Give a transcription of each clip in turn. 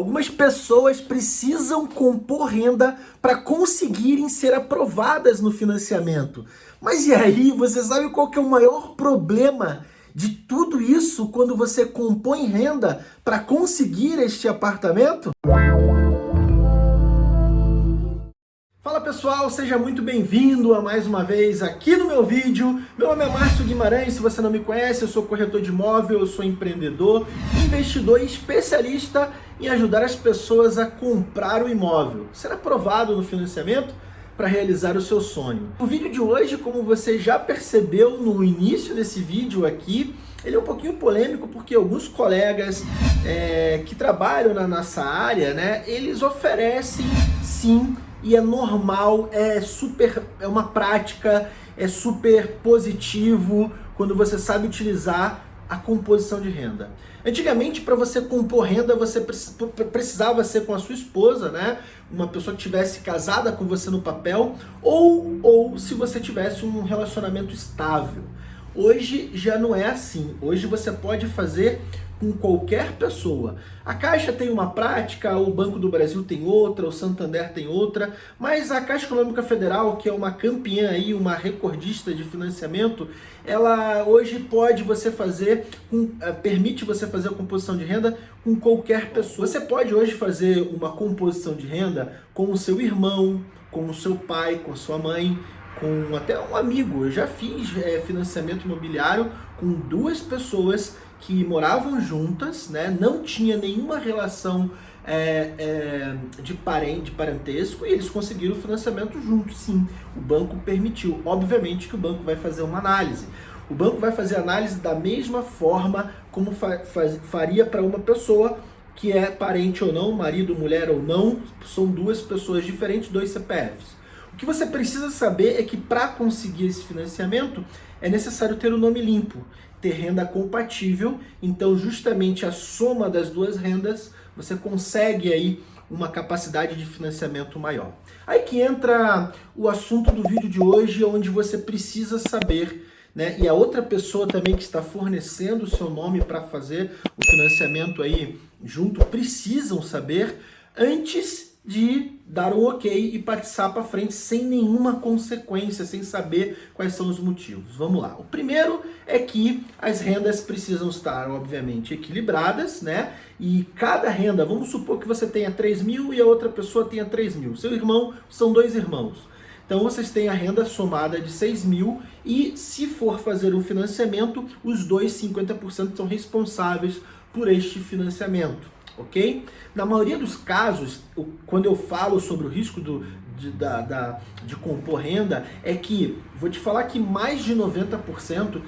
Algumas pessoas precisam compor renda para conseguirem ser aprovadas no financiamento. Mas e aí, você sabe qual que é o maior problema de tudo isso quando você compõe renda para conseguir este apartamento? Fala pessoal, seja muito bem-vindo a mais uma vez aqui no meu vídeo. Meu nome é Márcio Guimarães, se você não me conhece, eu sou corretor de imóvel, eu sou empreendedor, investidor especialista em ajudar as pessoas a comprar o imóvel, ser aprovado no financiamento para realizar o seu sonho. O vídeo de hoje, como você já percebeu no início desse vídeo aqui, ele é um pouquinho polêmico porque alguns colegas é, que trabalham na nossa área, né, eles oferecem sim e é normal, é super, é uma prática, é super positivo quando você sabe utilizar a composição de renda. Antigamente, para você compor renda, você precisava ser com a sua esposa, né? Uma pessoa que tivesse casada com você no papel, ou, ou se você tivesse um relacionamento estável. Hoje já não é assim. Hoje você pode fazer com qualquer pessoa. A Caixa tem uma prática, o Banco do Brasil tem outra, o Santander tem outra, mas a Caixa Econômica Federal, que é uma campeã aí, uma recordista de financiamento, ela hoje pode você fazer, eh, permite você fazer a composição de renda com qualquer pessoa. Você pode hoje fazer uma composição de renda com o seu irmão, com o seu pai, com a sua mãe, com até um amigo. Eu já fiz é, financiamento imobiliário com duas pessoas que moravam juntas, né? não tinha nenhuma relação é, é, de, parente, de parentesco e eles conseguiram o financiamento juntos, sim. O banco permitiu. Obviamente que o banco vai fazer uma análise. O banco vai fazer análise da mesma forma como fa faria para uma pessoa que é parente ou não, marido, mulher ou não, são duas pessoas diferentes, dois CPFs. O que você precisa saber é que para conseguir esse financiamento é necessário ter o nome limpo, ter renda compatível, então justamente a soma das duas rendas você consegue aí uma capacidade de financiamento maior. Aí que entra o assunto do vídeo de hoje, onde você precisa saber né? E a outra pessoa também que está fornecendo o seu nome para fazer o financiamento aí junto, precisam saber antes de dar um ok e passar para frente sem nenhuma consequência, sem saber quais são os motivos. Vamos lá. O primeiro é que as rendas precisam estar, obviamente, equilibradas, né? E cada renda, vamos supor que você tenha 3 mil e a outra pessoa tenha 3 mil. Seu irmão, são dois irmãos. Então vocês têm a renda somada de 6 mil e se for fazer um financiamento, os dois 50% são responsáveis por este financiamento ok? Na maioria dos casos, quando eu falo sobre o risco do, de, da, da, de compor renda, é que, vou te falar que mais de 90%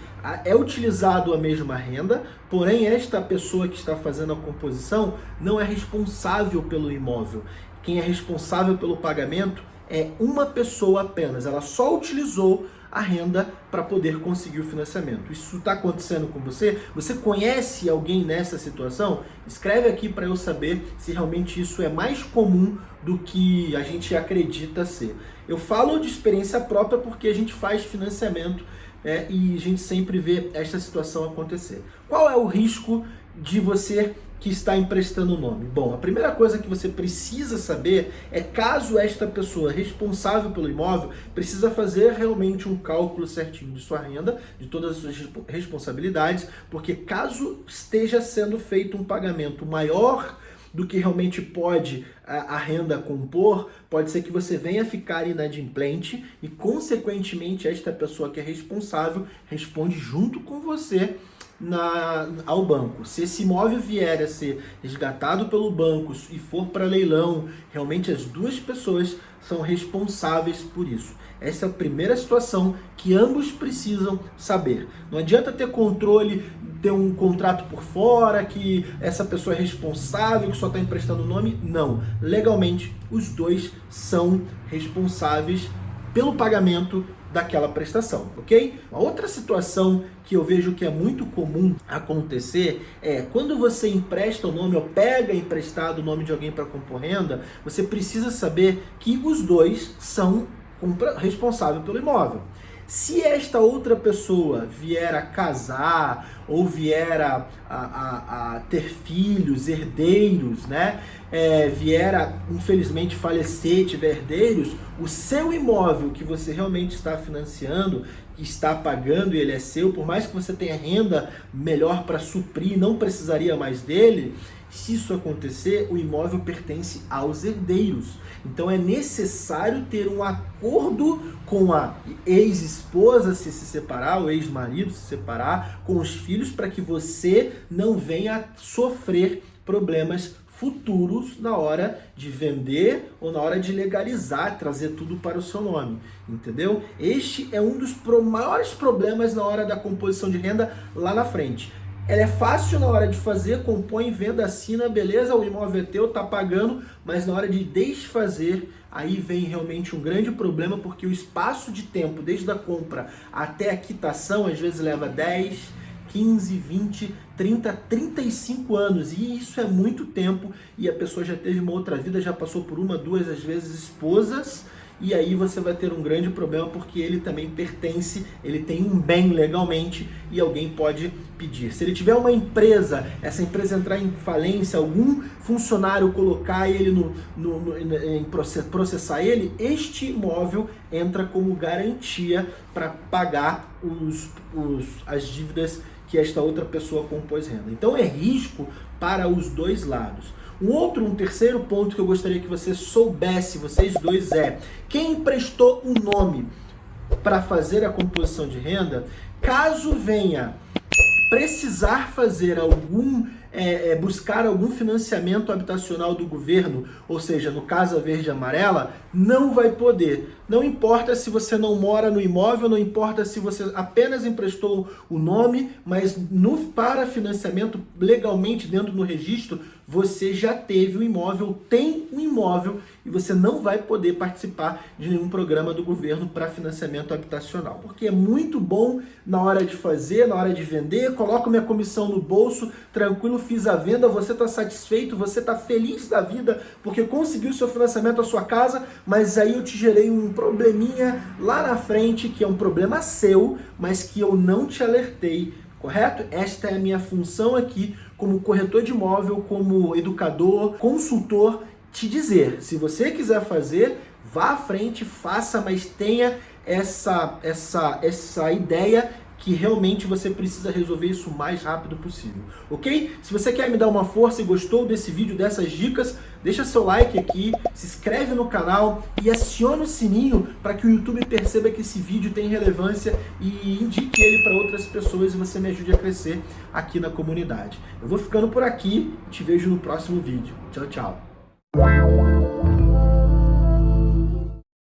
é utilizado a mesma renda, porém esta pessoa que está fazendo a composição não é responsável pelo imóvel. Quem é responsável pelo pagamento é uma pessoa apenas, ela só utilizou a renda para poder conseguir o financiamento. Isso está acontecendo com você? Você conhece alguém nessa situação? Escreve aqui para eu saber se realmente isso é mais comum do que a gente acredita ser. Eu falo de experiência própria porque a gente faz financiamento é, e a gente sempre vê esta situação acontecer. Qual é o risco de você que está emprestando o nome? Bom, a primeira coisa que você precisa saber é caso esta pessoa responsável pelo imóvel precisa fazer realmente um cálculo certinho de sua renda, de todas as suas responsabilidades, porque caso esteja sendo feito um pagamento maior do que realmente pode a, renda compor, pode ser que você venha ficar inadimplente e, consequentemente, esta pessoa que é responsável responde junto com você na, ao banco. Se esse imóvel vier a ser resgatado pelo banco e for para leilão, realmente as duas pessoas são responsáveis por isso. Essa é a primeira situação que ambos precisam saber. Não adianta ter controle, ter um contrato por fora, que essa pessoa é responsável, que só está emprestando o nome. Não. Legalmente, os dois são responsáveis pelo pagamento daquela prestação, ok? Uma outra situação que eu vejo que é muito comum acontecer é quando você empresta o nome ou pega emprestado o nome de alguém para compor renda, você precisa saber que os dois são responsáveis pelo imóvel. Se esta outra pessoa vier a casar ou vier a, a, a ter filhos, herdeiros, né? É, vier a, infelizmente, falecer, tiver herdeiros, o seu imóvel que você realmente está financiando, que está pagando e ele é seu, por mais que você tenha renda melhor para suprir, não precisaria mais dele, se isso acontecer, o imóvel pertence aos herdeiros. Então é necessário ter um acordo com a ex-esposa se se separar, o ex-marido se separar, com os filhos, para que você não venha sofrer problemas futuros na hora de vender ou na hora de legalizar, trazer tudo para o seu nome, entendeu? Este é um dos maiores problemas na hora da composição de renda lá na frente. Ela é fácil na hora de fazer, compõe, venda, assina, beleza, o imóvel é teu, tá pagando, mas na hora de desfazer, aí vem realmente um grande problema, porque o espaço de tempo, desde a compra até a quitação, às vezes leva 10, 15, 20, 30, 35 anos. E isso é muito tempo. E a pessoa já teve uma outra vida, já passou por uma, duas, às vezes esposas, e aí você vai ter um grande problema porque ele também pertence, ele tem um bem legalmente e alguém pode pedir. Se ele tiver uma empresa, essa empresa entrar em falência, algum funcionário colocar ele no, no, no em processar ele, este imóvel entra como garantia para pagar os, os, as dívidas que esta outra pessoa compôs renda. Então é risco para os dois lados. Um outro, um terceiro ponto que eu gostaria que você soubesse, vocês dois, é quem emprestou o nome para fazer a composição de renda, caso venha precisar fazer algum é, é, buscar algum financiamento habitacional do governo, ou seja, no Casa Verde Amarela, não vai poder. Não importa se você não mora no imóvel, não importa se você apenas emprestou o nome, mas no, para financiamento legalmente dentro do registro, você já teve o imóvel, tem o imóvel e você não vai poder participar de nenhum programa do governo para financiamento habitacional. Porque é muito bom na hora de fazer, na hora de vender, coloco minha comissão no bolso, tranquilo, fiz a venda, você está satisfeito, você está feliz da vida porque conseguiu seu financiamento à sua casa, mas aí eu te gerei um probleminha lá na frente, que é um problema seu, mas que eu não te alertei, correto? Esta é a minha função aqui como corretor de imóvel, como educador, consultor, te dizer, se você quiser fazer, vá à frente, faça, mas tenha essa, essa, essa ideia que realmente você precisa resolver isso o mais rápido possível, ok? Se você quer me dar uma força e gostou desse vídeo, dessas dicas, deixa seu like aqui, se inscreve no canal e aciona o sininho para que o YouTube perceba que esse vídeo tem relevância e indique ele para outras pessoas e você me ajude a crescer aqui na comunidade. Eu vou ficando por aqui, te vejo no próximo vídeo. Tchau, tchau.